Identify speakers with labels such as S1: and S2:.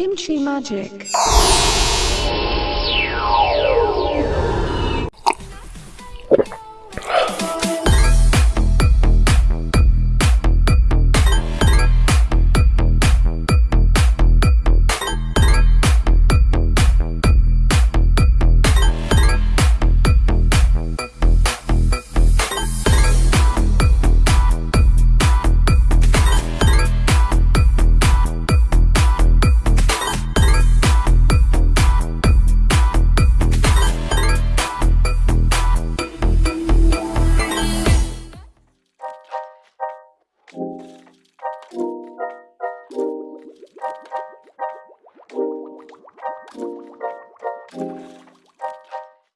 S1: Kimchi magic.